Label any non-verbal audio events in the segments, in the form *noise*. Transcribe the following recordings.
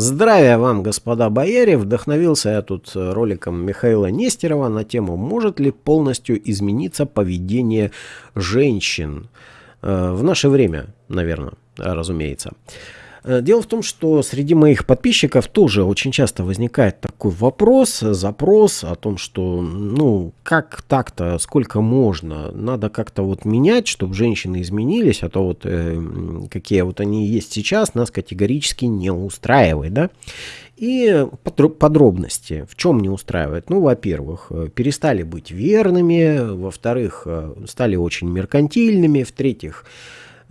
Здравия вам, господа бояре! Вдохновился я тут роликом Михаила Нестерова на тему «Может ли полностью измениться поведение женщин?» э, В наше время, наверное, разумеется. Э, дело в том, что среди моих подписчиков тоже очень часто возникает такой вопрос, запрос о том, что, ну, как так-то, сколько можно, надо как-то вот менять, чтобы женщины изменились, а то вот э, какие вот они есть сейчас, нас категорически не устраивает, да. И подробности, в чем не устраивает. Ну, во-первых, э, перестали быть верными, во-вторых, э, стали очень меркантильными, в-третьих,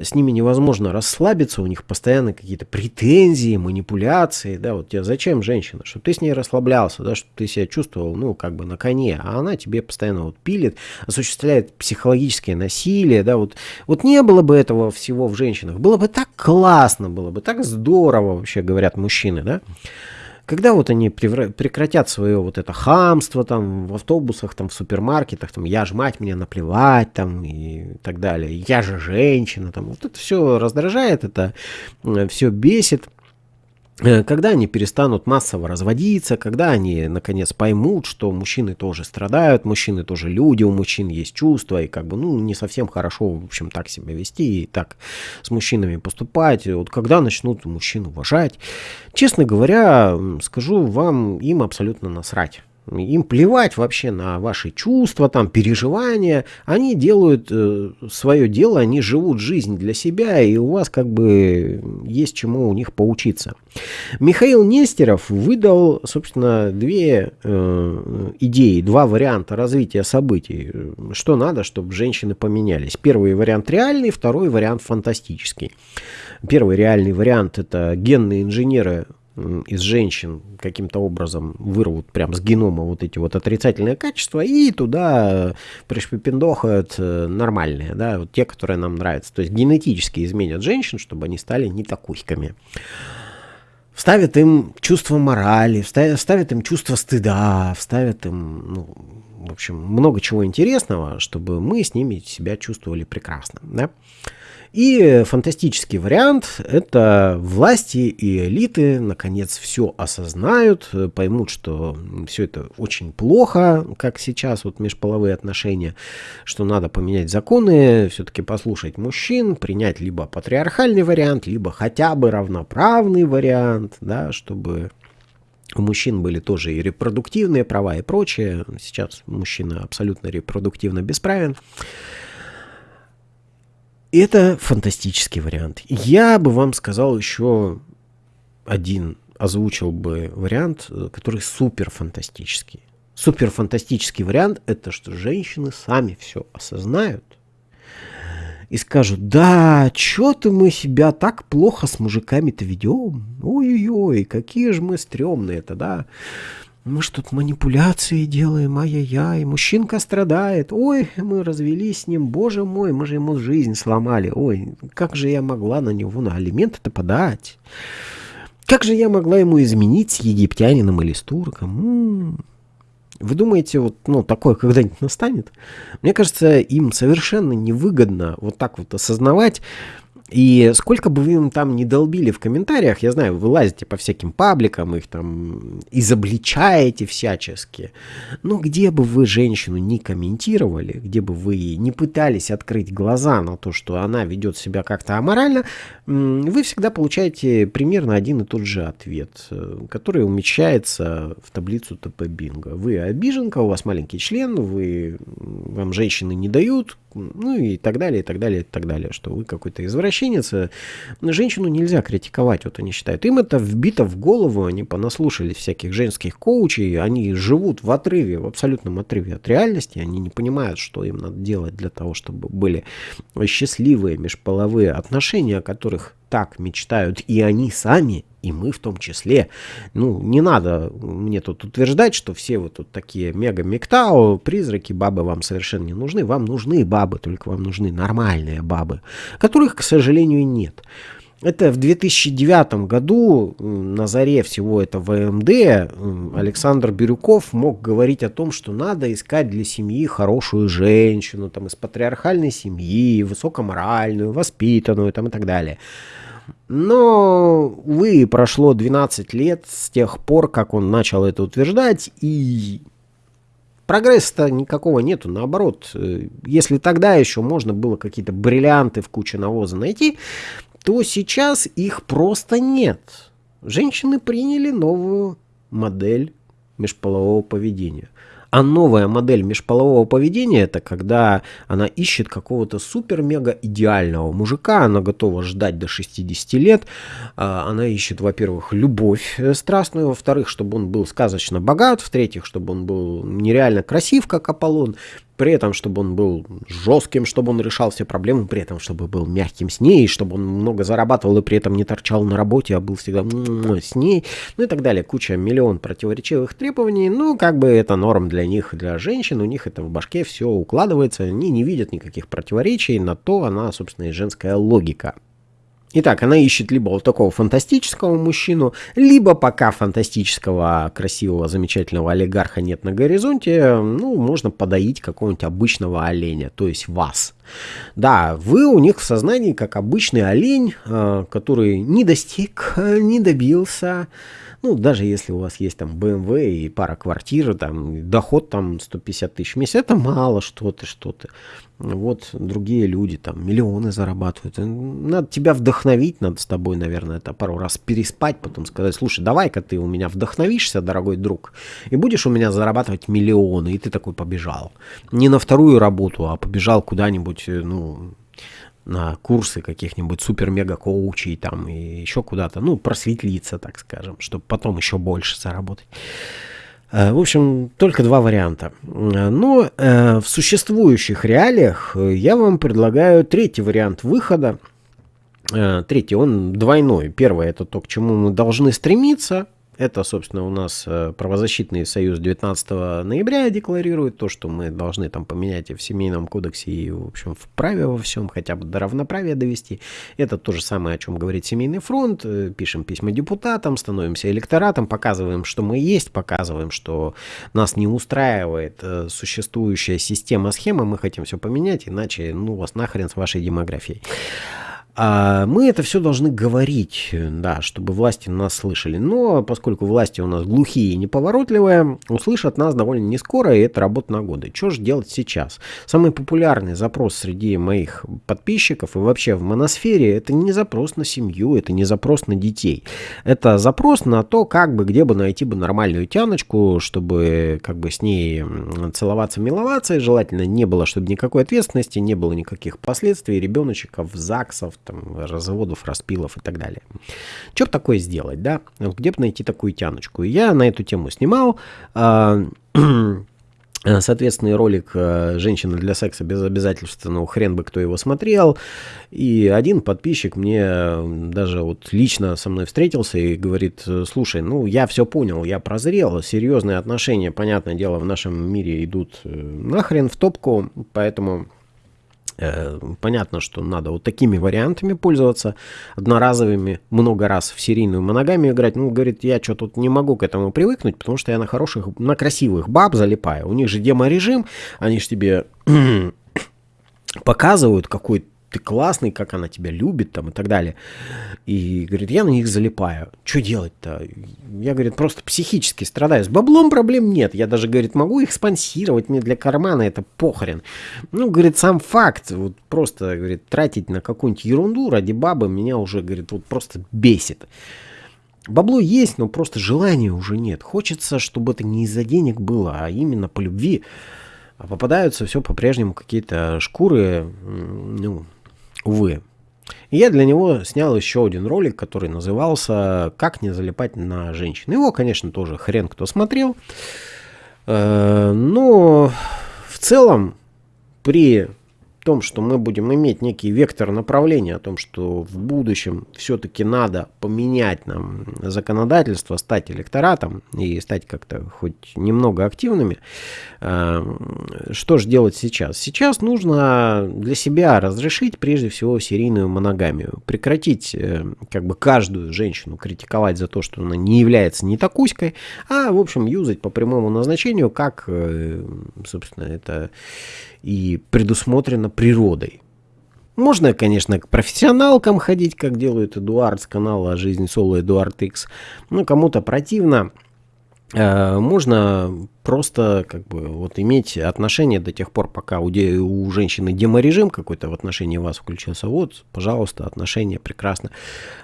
с ними невозможно расслабиться, у них постоянно какие-то претензии, манипуляции, да, вот тебе зачем женщина, чтобы ты с ней расслаблялся, да, чтобы ты себя чувствовал, ну, как бы на коне, а она тебе постоянно вот пилит, осуществляет психологическое насилие, да, вот, вот не было бы этого всего в женщинах, было бы так классно, было бы так здорово, вообще говорят мужчины, да, когда вот они прекратят свое вот это хамство там в автобусах, там в супермаркетах, там я ж мать, мне наплевать там и так далее, я же женщина, там вот это все раздражает, это э, все бесит. Э, когда они перестанут массово разводиться, когда они наконец поймут, что мужчины тоже страдают, мужчины тоже люди, у мужчин есть чувства, и как бы, ну, не совсем хорошо, в общем, так себя вести и так с мужчинами поступать, вот когда начнут мужчин уважать. Честно говоря, скажу вам, им абсолютно насрать. Им плевать вообще на ваши чувства, там, переживания. Они делают э, свое дело, они живут жизнь для себя, и у вас как бы есть чему у них поучиться. Михаил Нестеров выдал, собственно, две э, идеи, два варианта развития событий. Что надо, чтобы женщины поменялись. Первый вариант реальный, второй вариант фантастический. Первый реальный вариант – это генные инженеры из женщин каким-то образом вырвут прям с генома вот эти вот отрицательные качества и туда пришпипендохают э, нормальные, да, вот те, которые нам нравятся. То есть генетически изменят женщин, чтобы они стали не такухиками. Вставят им чувство морали, вставят им чувство стыда, вставят им, ну, в общем, много чего интересного, чтобы мы с ними себя чувствовали прекрасно, да. И фантастический вариант – это власти и элиты наконец все осознают, поймут, что все это очень плохо, как сейчас вот межполовые отношения, что надо поменять законы, все-таки послушать мужчин, принять либо патриархальный вариант, либо хотя бы равноправный вариант, да, чтобы у мужчин были тоже и репродуктивные права и прочее. Сейчас мужчина абсолютно репродуктивно бесправен. Это фантастический вариант. Я бы вам сказал еще один, озвучил бы вариант, э, который супер фантастический. Супер фантастический вариант это что женщины сами все осознают и скажут, да, что-то мы себя так плохо с мужиками-то ведем. Ой-ой-ой, какие же мы стрёмные-то, да мы что тут манипуляции делаем, ай-яй-яй, мужчинка страдает, ой, мы развелись с ним, боже мой, мы же ему жизнь сломали, ой, как же я могла на него на алименты-то подать? Как же я могла ему изменить с египтянином или с турком? М -м -м. Вы думаете, вот, ну, такое когда-нибудь настанет? Мне кажется, им совершенно невыгодно вот так вот осознавать, и сколько бы вы им там не долбили в комментариях, я знаю, вы лазите по всяким пабликам, их там изобличаете всячески. Но где бы вы женщину не комментировали, где бы вы не пытались открыть глаза на то, что она ведет себя как-то аморально, вы всегда получаете примерно один и тот же ответ, э, который умещается в таблицу ТП Бинго. Вы обиженка, у вас маленький член, вы, вам женщины не дают, ну и так далее, и так далее, и так далее, что вы какой-то извращенец. Женщину нельзя критиковать, вот они считают. Им это вбито в голову, они понаслушались всяких женских коучей, они живут в отрыве, в абсолютном отрыве от реальности, они не понимают, что им надо делать для того, чтобы были счастливые межполовые отношения, о которых так мечтают и они сами, и мы в том числе. Ну, не надо мне тут утверждать, что все вот тут такие мега-мектау, призраки, бабы вам совершенно не нужны. Вам нужны бабы, только вам нужны нормальные бабы, которых, к сожалению, нет. Это в 2009 году, на заре всего этого МД, Александр Бирюков мог говорить о том, что надо искать для семьи хорошую женщину, там, из патриархальной семьи, высокоморальную, воспитанную там, и так далее. Но, увы, прошло 12 лет с тех пор, как он начал это утверждать, и прогресса-то никакого нету. Наоборот, э, если тогда еще можно было какие-то бриллианты в куче навоза найти, то сейчас их просто нет. Женщины приняли новую модель межполового поведения. А новая модель межполового поведения это когда она ищет какого-то супер-мега идеального мужика, она готова ждать до 60 лет, а, она ищет, во-первых, любовь э, страстную, во-вторых, чтобы он был сказочно богат, в-третьих, чтобы он был нереально красив, как Аполлон, при этом, чтобы он был жестким, чтобы он решал все проблемы, при этом, чтобы был мягким с ней, чтобы он много зарабатывал и при этом не торчал на работе, а был всегда с ней, ну и так далее. Куча, миллион противоречивых требований, ну, как бы это норм для них, для женщин, у них это в башке все укладывается, они не видят никаких противоречий, на то она, собственно, и женская логика. Итак, она ищет либо вот такого фантастического мужчину, либо пока фантастического, красивого, замечательного олигарха нет на горизонте, ну, можно подоить какого-нибудь обычного оленя, то есть вас. Да, вы у них в сознании как обычный олень, э, который не достиг, не добился, ну, даже если у вас есть там BMW и пара квартир, там, доход там 150 тысяч в месяц, это мало что-то, что-то. Вот другие люди там миллионы зарабатывают. Надо тебя вдохновить, надо с тобой, наверное, это пару раз переспать, потом сказать, слушай, давай-ка ты у меня вдохновишься, дорогой друг, и будешь у меня зарабатывать миллионы. И ты такой побежал. Не на вторую работу, а побежал куда-нибудь, э, ну, на курсы каких-нибудь супер-мега-коучей там и еще куда-то, ну, просветлиться, так скажем, чтобы потом еще больше заработать. Э, в общем, только два варианта. Но э, в существующих реалиях я вам предлагаю третий вариант выхода. Э, третий, он двойной. Первый, это то, к чему мы должны стремиться – это, собственно, у нас э, правозащитный союз 19 ноября декларирует то, что мы должны там поменять и в семейном кодексе, и, в общем, в праве во всем, хотя бы до равноправия довести. Это то же самое, о чем говорит Семейный фронт. Э, пишем письма депутатам, становимся электоратом, показываем, что мы есть, показываем, что нас не устраивает э, существующая система, схема, мы хотим все поменять, иначе, ну, вас нахрен с вашей демографией. А мы это все должны говорить, да, чтобы власти нас слышали. Но поскольку власти у нас глухие и неповоротливые, услышат нас довольно не скоро, и это работа на годы. Что же делать сейчас? Самый популярный запрос среди моих подписчиков и вообще в моносфере, это не запрос на семью, это не запрос на детей. Это запрос на то, как бы, где бы найти бы нормальную тяночку, чтобы как бы с ней целоваться, миловаться, и желательно не было, чтобы никакой ответственности, не было никаких последствий, ребеночков, ЗАГСов, там, разводов, распилов и так далее. Что бы такое сделать, да? Где бы найти такую тяночку? Я на эту тему снимал. А, *clears throat* соответственный ролик э, «Женщина для секса без обязательств», ну, хрен бы кто его смотрел. И один подписчик мне даже вот лично со мной встретился и говорит, слушай, ну, я все понял, я прозрел, серьезные отношения, понятное дело, в нашем мире идут э, нахрен в топку, поэтому Э, понятно, что надо вот такими вариантами пользоваться, одноразовыми, много раз в серийную моногамию играть. Ну, говорит, я что тут не могу к этому привыкнуть, потому что я на хороших, на красивых баб залипаю. У них же демо-режим, они же тебе *coughs* показывают, какой ты классный, как она тебя любит там и так далее. И говорит, я на них залипаю. Что делать-то? Я, говорит, просто психически страдаю. С баблом проблем нет. Я даже, говорит, могу их спонсировать, мне для кармана это похрен. Ну, говорит, сам факт, вот просто, говорит, тратить на какую-нибудь ерунду ради бабы меня уже, говорит, вот просто бесит. Бабло есть, но просто желания уже нет. Хочется, чтобы это не из-за денег было, а именно по любви. А попадаются все по-прежнему какие-то шкуры, ну, увы. И я для него снял еще один ролик, который назывался «Как не залипать на женщин». Его, конечно, тоже хрен кто смотрел. Э, но в целом при том, что мы будем иметь некий вектор направления, о том, что в будущем все-таки надо поменять нам законодательство, стать электоратом и стать как-то хоть немного активными, э, что же делать сейчас? Сейчас нужно для себя разрешить прежде всего серийную моногамию, прекратить э, как бы каждую женщину критиковать за то, что она не является не такуськой, а в общем юзать по прямому назначению, как, э, собственно, это и предусмотрено природой. Можно, конечно, к профессионалкам ходить, как делает Эдуард с канала «Жизнь Соло Эдуард X». Ну, кому-то противно. Э, можно просто как бы вот иметь отношения до тех пор, пока у, де, у женщины деморежим какой-то в отношении вас включился. Вот, пожалуйста, отношения прекрасно.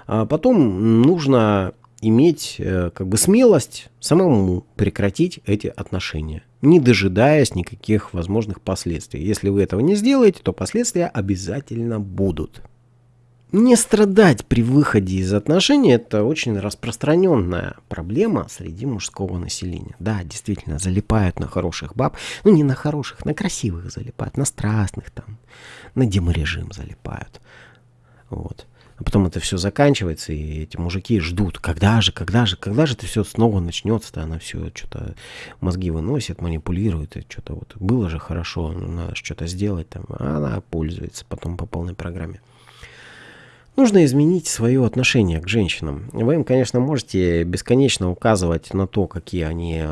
А потом нужно иметь э, как бы смелость самому прекратить эти отношения, не дожидаясь никаких возможных последствий. Если вы этого не сделаете, то последствия обязательно будут. Не страдать при выходе из отношений – это очень распространенная проблема среди мужского населения. Да, действительно, залипают на хороших баб. Ну, не на хороших, на красивых залипают, на страстных там, на деморежим залипают. Вот. А потом это все заканчивается, и эти мужики ждут, когда же, когда же, когда же это все снова начнется-то, она все что-то мозги выносит, манипулирует, и что-то вот было же хорошо, ну, надо что-то сделать там, а она пользуется потом по полной программе. Нужно изменить свое отношение к женщинам. Вы им, конечно, можете бесконечно указывать на то, какие они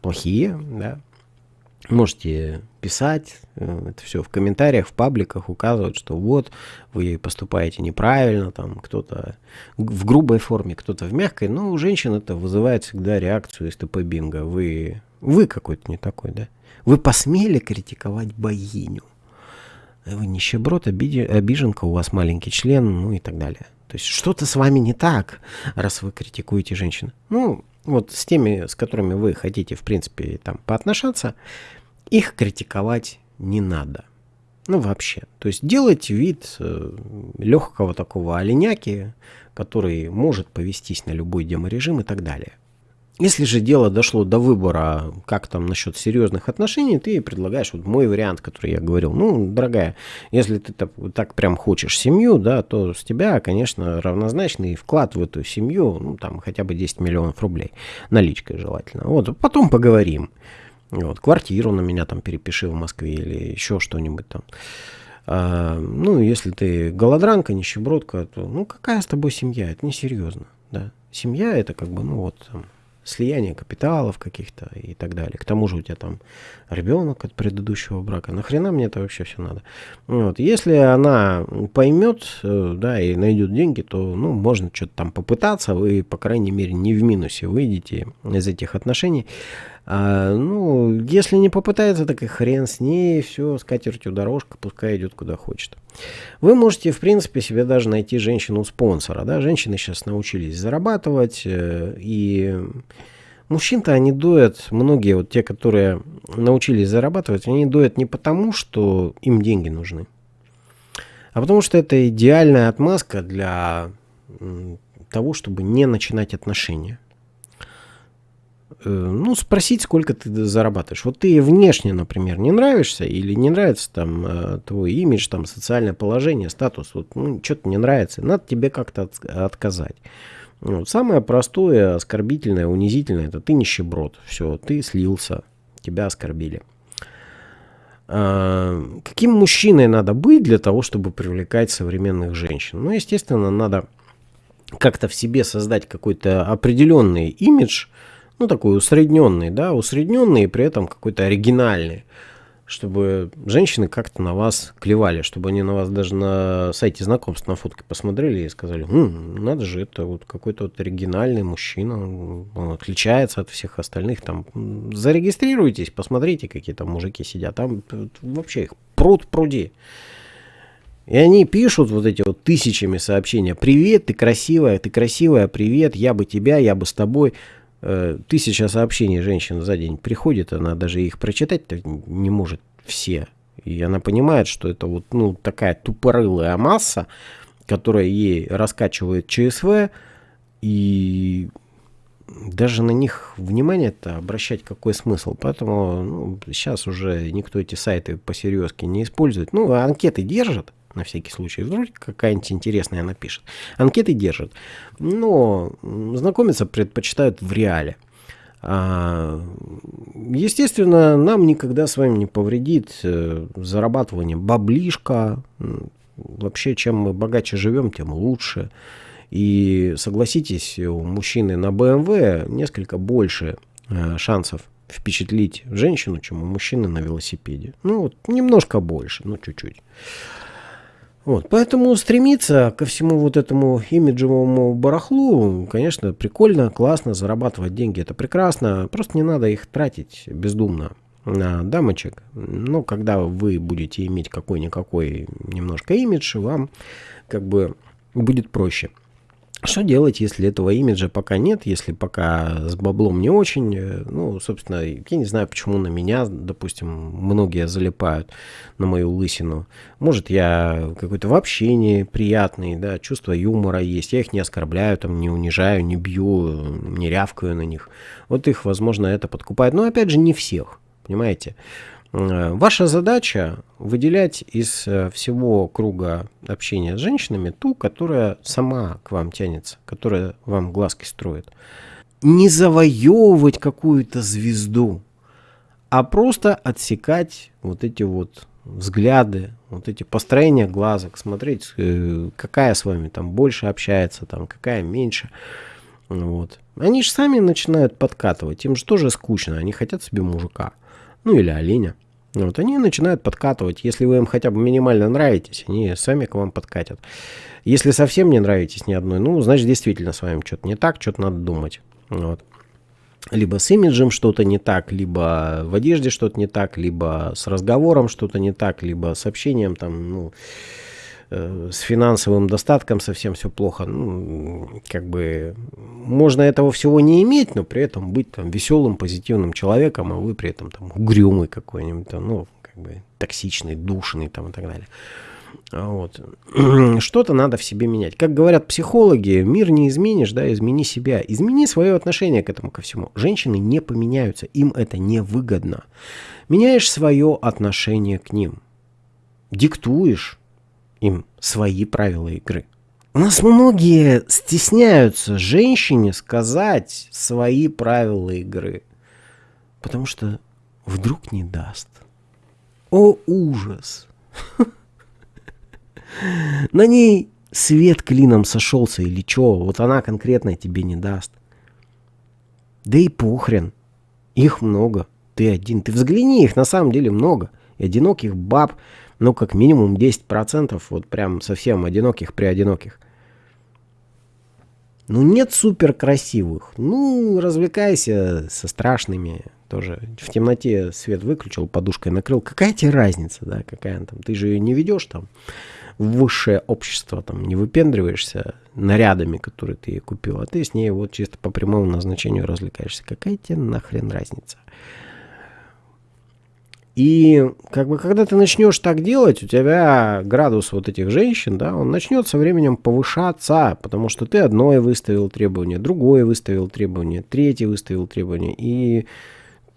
плохие, да, Можете писать э, это все в комментариях, в пабликах, указывать, что вот вы поступаете неправильно, там кто-то в грубой форме, кто-то в мягкой, но у женщин это вызывает всегда реакцию из ТП Бинго. Вы, вы какой-то не такой, да? Вы посмели критиковать богиню. Вы нищеброд, обиди, обиженка, у вас маленький член, ну и так далее. То есть что-то с вами не так, раз вы критикуете женщин. Ну, вот с теми, с которыми вы хотите, в принципе, там поотношаться, их критиковать не надо. Ну, вообще. То есть делать вид э, легкого такого оленяки, который может повестись на любой деморежим и так далее. Если же дело дошло до выбора, как там насчет серьезных отношений, ты предлагаешь вот мой вариант, который я говорил. Ну, дорогая, если ты так, так прям хочешь семью, да, то с тебя, конечно, равнозначный вклад в эту семью, ну, там, хотя бы 10 миллионов рублей, наличкой желательно. Вот, потом поговорим. Вот, квартиру на меня там перепиши в Москве или еще что-нибудь там. А, ну, если ты голодранка, нищебродка, то, ну, какая с тобой семья? Это несерьезно, да. Семья это как бы, ну, вот, там, слияние капиталов каких-то и так далее. К тому же у тебя там ребенок от предыдущего брака. Нахрена мне это вообще все надо? Вот. Если она поймет, э, да, и найдет деньги, то, ну, можно что-то там попытаться, вы, по крайней мере, не в минусе выйдете из этих отношений. А, ну, если не попытается, так и хрен с ней, все, с катертью дорожка, пускай идет куда хочет. Вы можете, в принципе, себе даже найти женщину-спонсора, да, женщины сейчас научились зарабатывать, э, и мужчин-то они доят, многие вот те, которые научились зарабатывать, они доят не потому, что им деньги нужны, а потому что это идеальная отмазка для того, чтобы не начинать отношения. Э, ну, спросить, сколько ты зарабатываешь. Вот ты внешне, например, не нравишься или не нравится там э, твой имидж, там социальное положение, статус, вот, ну, что-то не нравится, надо тебе как-то от, отказать. Вот. Самое простое, оскорбительное, унизительное, это ты нищеброд. Все, ты слился, тебя оскорбили. А, каким мужчиной надо быть для того, чтобы привлекать современных женщин? Ну, естественно, надо как-то в себе создать какой-то определенный имидж, ну, такой усредненный, да, усредненный и при этом какой-то оригинальный, чтобы женщины как-то на вас клевали, чтобы они на вас даже на сайте знакомств на фотке посмотрели и сказали, хм, надо же, это вот какой-то вот оригинальный мужчина, он отличается от всех остальных, там, зарегистрируйтесь, посмотрите, какие там мужики сидят, там вообще их пруд пруди. И они пишут вот эти вот тысячами сообщения. Привет, ты красивая, ты красивая, привет, я бы тебя, я бы с тобой. Э, тысяча сообщений женщин за день приходит, она даже их прочитать не может все. И она понимает, что это вот ну, такая тупорылая масса, которая ей раскачивает ЧСВ, и даже на них внимание-то обращать какой смысл. Поэтому ну, сейчас уже никто эти сайты по-серьезки не использует. Ну, анкеты держат, на всякий случай. Вдруг какая-нибудь интересная напишет. Анкеты держат. Но знакомиться предпочитают в реале. А, естественно, нам никогда с вами не повредит э, зарабатывание баблишка. Вообще, чем мы богаче живем, тем лучше. И согласитесь, у мужчины на BMW несколько больше э, шансов впечатлить женщину, чем у мужчины на велосипеде. Ну, вот немножко больше, ну, чуть-чуть. Вот, поэтому стремиться ко всему вот этому имиджевому барахлу, конечно, прикольно, классно, зарабатывать деньги это прекрасно, просто не надо их тратить бездумно на дамочек. Но когда вы будете иметь какой-никакой немножко имидж, вам как бы будет проще. Что делать, если этого имиджа пока нет, если пока с баблом не очень? Э, ну, собственно, я не знаю, почему на меня, допустим, многие залипают на мою лысину. Может, я какой-то вообще неприятный, да, чувство юмора есть. Я их не оскорбляю, там, не унижаю, не бью, не рявкаю на них. Вот их, возможно, это подкупает. Но, опять же, не всех, понимаете? Э, ваша задача выделять из э, всего круга общения с женщинами ту, которая сама к вам тянется, которая вам глазки строит. Не завоевывать какую-то звезду, а просто отсекать вот эти вот взгляды, вот эти построения глазок, смотреть, э, какая с вами там больше общается, там какая меньше. Вот. Они же сами начинают подкатывать, им же тоже скучно, они хотят себе мужика, ну или оленя. Вот, они начинают подкатывать. Если вы им хотя бы минимально нравитесь, они сами к вам подкатят. Если совсем не нравитесь ни одной, ну, значит, действительно с вами что-то не так, что-то надо думать. Вот. Либо с имиджем что-то не так, либо в одежде что-то не так, либо с разговором что-то не так, либо с общением там, ну, с финансовым достатком совсем все плохо. Ну, как бы можно этого всего не иметь, но при этом быть там веселым, позитивным человеком, а вы при этом там угрюмый какой-нибудь, там, ну, как бы токсичный, душный там и так далее. Вот. *clears throat* Что-то надо в себе менять. Как говорят психологи, мир не изменишь, да, измени себя. Измени свое отношение к этому ко всему. Женщины не поменяются, им это не выгодно. Меняешь свое отношение к ним. Диктуешь им свои правила игры. У нас многие стесняются женщине сказать свои правила игры, потому что вдруг не даст. О, ужас! *laughs* На ней свет клином сошелся или чё, вот она конкретно тебе не даст. Да и похрен, их много, ты один. Ты взгляни, их на самом деле много. И одиноких баб, ну, как минимум 10%, вот прям совсем одиноких при одиноких. Ну, нет супер красивых. Ну, развлекайся со страшными. Тоже в темноте свет выключил, подушкой накрыл. Какая тебе разница, да, какая там? Ты же ее не ведешь там в высшее общество, там, не выпендриваешься нарядами, которые ты ей купил, а ты с ней вот чисто по прямому назначению развлекаешься. Какая тебе нахрен разница? И как бы когда ты начнешь так делать, у тебя градус вот этих женщин, да, он начнет со временем повышаться, потому что ты одной выставил требование, другое выставил требование, третье выставил требование, и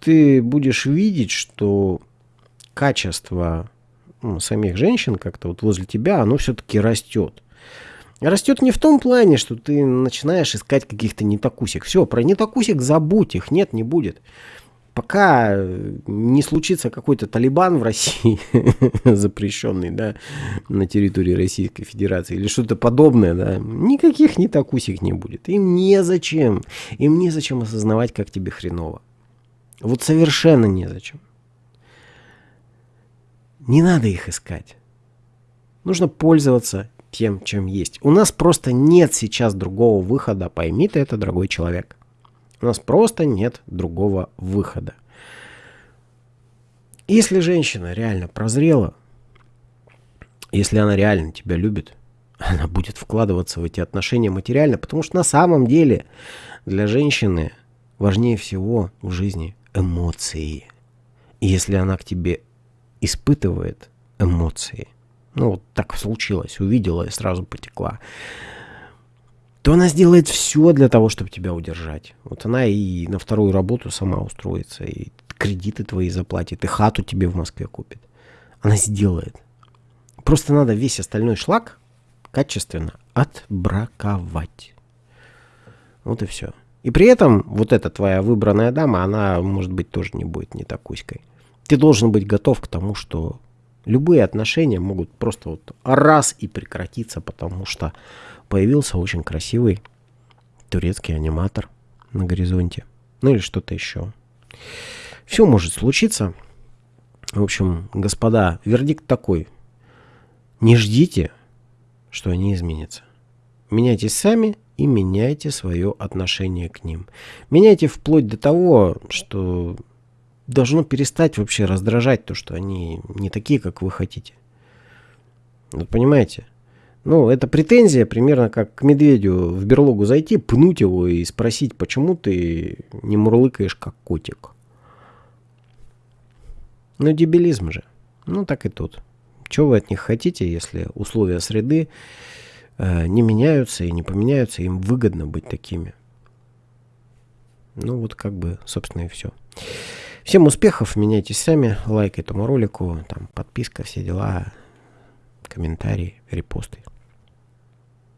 ты будешь видеть, что качество ну, самих женщин как-то вот возле тебя, оно все-таки растет. Растет не в том плане, что ты начинаешь искать каких-то нетокусик. Все, про нетокусик забудь, их нет, не будет пока не случится какой-то Талибан в России, *laughs* запрещенный, да, на территории Российской Федерации, или что-то подобное, да, никаких не такусик не будет. Им незачем, им незачем осознавать, как тебе хреново. Вот совершенно незачем. Не надо их искать. Нужно пользоваться тем, чем есть. У нас просто нет сейчас другого выхода, пойми ты это, дорогой человек. У нас просто нет другого выхода. Если женщина реально прозрела, если она реально тебя любит, *laughs* она будет вкладываться в эти отношения материально, потому что на самом деле для женщины важнее всего в жизни эмоции. И если она к тебе испытывает эмоции, ну вот так случилось, увидела и сразу потекла, то она сделает все для того, чтобы тебя удержать. Вот она и на вторую работу сама устроится, и кредиты твои заплатит, и хату тебе в Москве купит. Она сделает. Просто надо весь остальной шлак качественно отбраковать. Вот и все. И при этом вот эта твоя выбранная дама, она, может быть, тоже не будет не такуськой. Ты должен быть готов к тому, что любые отношения могут просто вот раз и прекратиться, потому что появился очень красивый турецкий аниматор на горизонте. Ну или что-то еще. Все может случиться. В общем, господа, вердикт такой. Не ждите, что они изменятся. Меняйтесь сами и меняйте свое отношение к ним. Меняйте вплоть до того, что должно перестать вообще раздражать то, что они не такие, как вы хотите. Вот понимаете? Ну, это претензия примерно как к медведю в берлогу зайти, пнуть его и спросить, почему ты не мурлыкаешь как котик. Ну, дебилизм же. Ну, так и тут. Чего вы от них хотите, если условия среды э, не меняются и не поменяются, им выгодно быть такими. Ну, вот как бы, собственно, и все. Всем успехов, меняйтесь сами, лайк этому ролику, там подписка, все дела, комментарии, репосты.